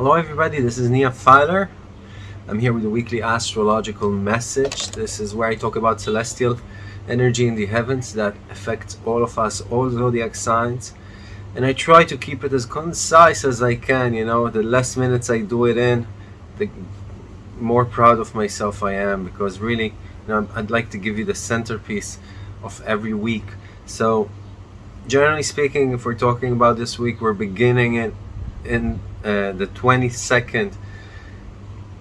Hello everybody, this is Nia Filer. I'm here with a weekly astrological message. This is where I talk about celestial energy in the heavens that affects all of us, all zodiac signs. And I try to keep it as concise as I can, you know, the less minutes I do it in, the more proud of myself I am because really, you know, I'd like to give you the centerpiece of every week. So generally speaking, if we're talking about this week, we're beginning it in uh, the 22nd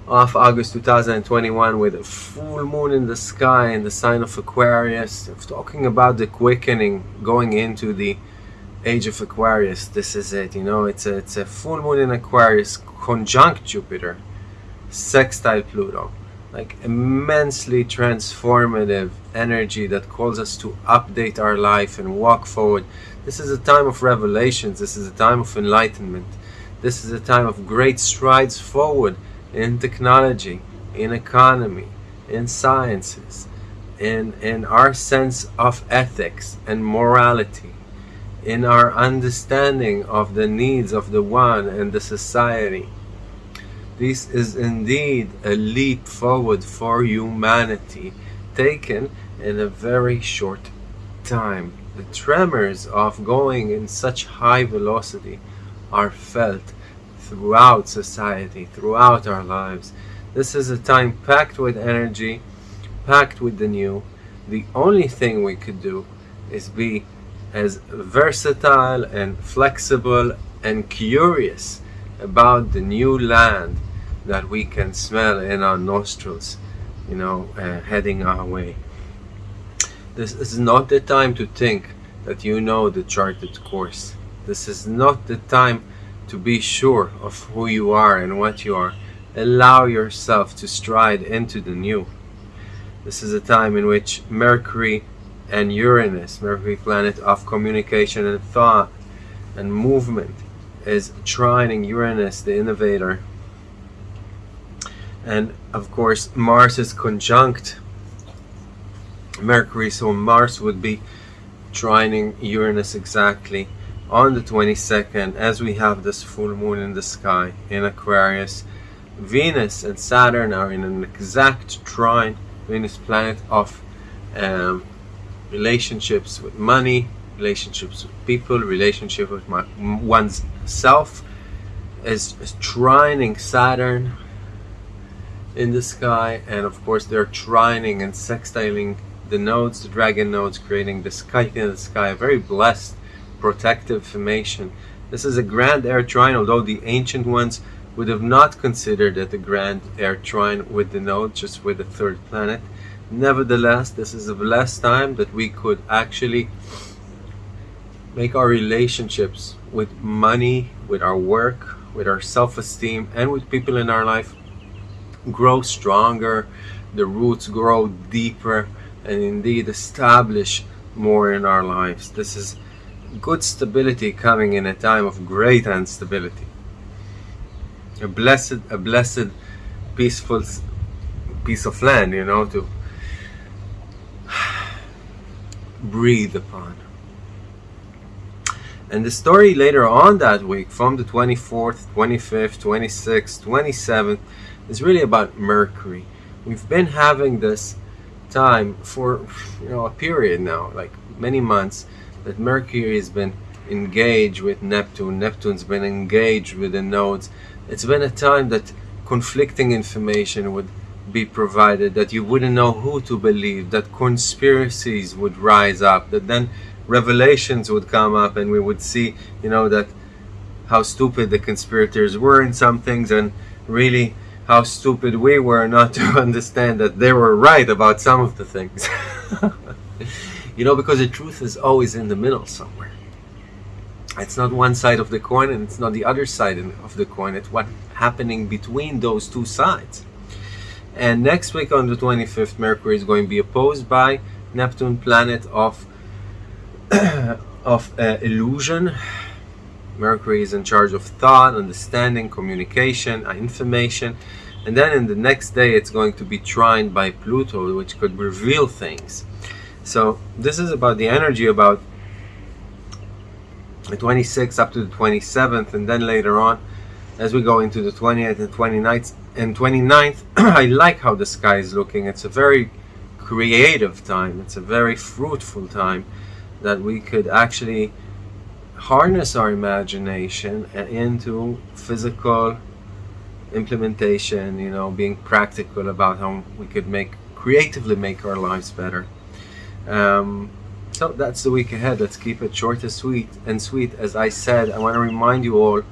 of August 2021 with a full moon in the sky in the sign of Aquarius. Talking about the quickening going into the age of Aquarius. This is it, you know, it's a, it's a full moon in Aquarius conjunct Jupiter, sextile Pluto. Like immensely transformative energy that calls us to update our life and walk forward. This is a time of revelations. This is a time of enlightenment. This is a time of great strides forward in technology, in economy, in sciences, in, in our sense of ethics and morality, in our understanding of the needs of the one and the society. This is indeed a leap forward for humanity taken in a very short time. The tremors of going in such high velocity are felt throughout society, throughout our lives. This is a time packed with energy, packed with the new. The only thing we could do is be as versatile and flexible and curious about the new land that we can smell in our nostrils, you know, uh, heading our way. This is not the time to think that you know the charted course. This is not the time to be sure of who you are and what you are. Allow yourself to stride into the new. This is a time in which Mercury and Uranus, Mercury planet of communication and thought and movement, is trining Uranus, the innovator. And of course, Mars is conjunct Mercury, so Mars would be trining Uranus exactly on the 22nd as we have this full moon in the sky in Aquarius Venus and Saturn are in an exact trine Venus planet of um, relationships with money relationships with people relationship with my, one's self is, is trining Saturn in the sky and of course they're trining and sextiling the nodes the dragon nodes creating the sky in the sky very blessed protective formation. This is a grand air trine, although the ancient ones would have not considered it a grand air trine with the node, just with the third planet. Nevertheless, this is a blessed time that we could actually make our relationships with money, with our work, with our self-esteem, and with people in our life grow stronger, the roots grow deeper, and indeed establish more in our lives. This is good stability coming in a time of great instability. A blessed, a blessed, peaceful piece of land, you know, to breathe upon. And the story later on that week, from the 24th, 25th, 26th, 27th, is really about Mercury. We've been having this time for you know a period now, like many months, that Mercury has been engaged with Neptune, Neptune's been engaged with the nodes. It's been a time that conflicting information would be provided, that you wouldn't know who to believe, that conspiracies would rise up, that then revelations would come up and we would see, you know, that how stupid the conspirators were in some things and really how stupid we were not to understand that they were right about some of the things. You know, because the truth is always in the middle somewhere. It's not one side of the coin and it's not the other side of the coin. It's what's happening between those two sides. And next week on the 25th, Mercury is going to be opposed by Neptune, planet of, of uh, illusion. Mercury is in charge of thought, understanding, communication, uh, information. And then in the next day, it's going to be trined by Pluto, which could reveal things. So this is about the energy about the 26th up to the 27th and then later on as we go into the 28th and 29th and 29th I like how the sky is looking. It's a very creative time. It's a very fruitful time that we could actually harness our imagination into physical implementation you know being practical about how we could make creatively make our lives better um, so that's the week ahead. Let's keep it short and sweet and sweet. As I said I want to remind you all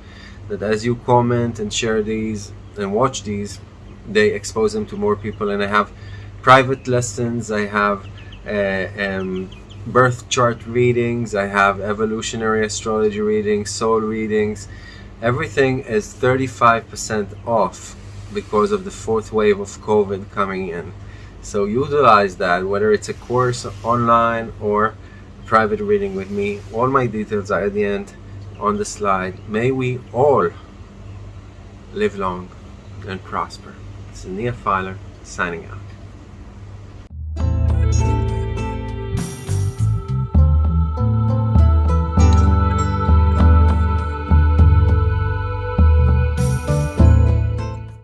that as you comment and share these and watch these they expose them to more people. And I have private lessons. I have uh, um, birth chart readings. I have evolutionary astrology readings soul readings. Everything is 35% off because of the fourth wave of COVID coming in so utilize that whether it's a course online or private reading with me all my details are at the end on the slide. May we all live long and prosper. It's Nia Filer signing out.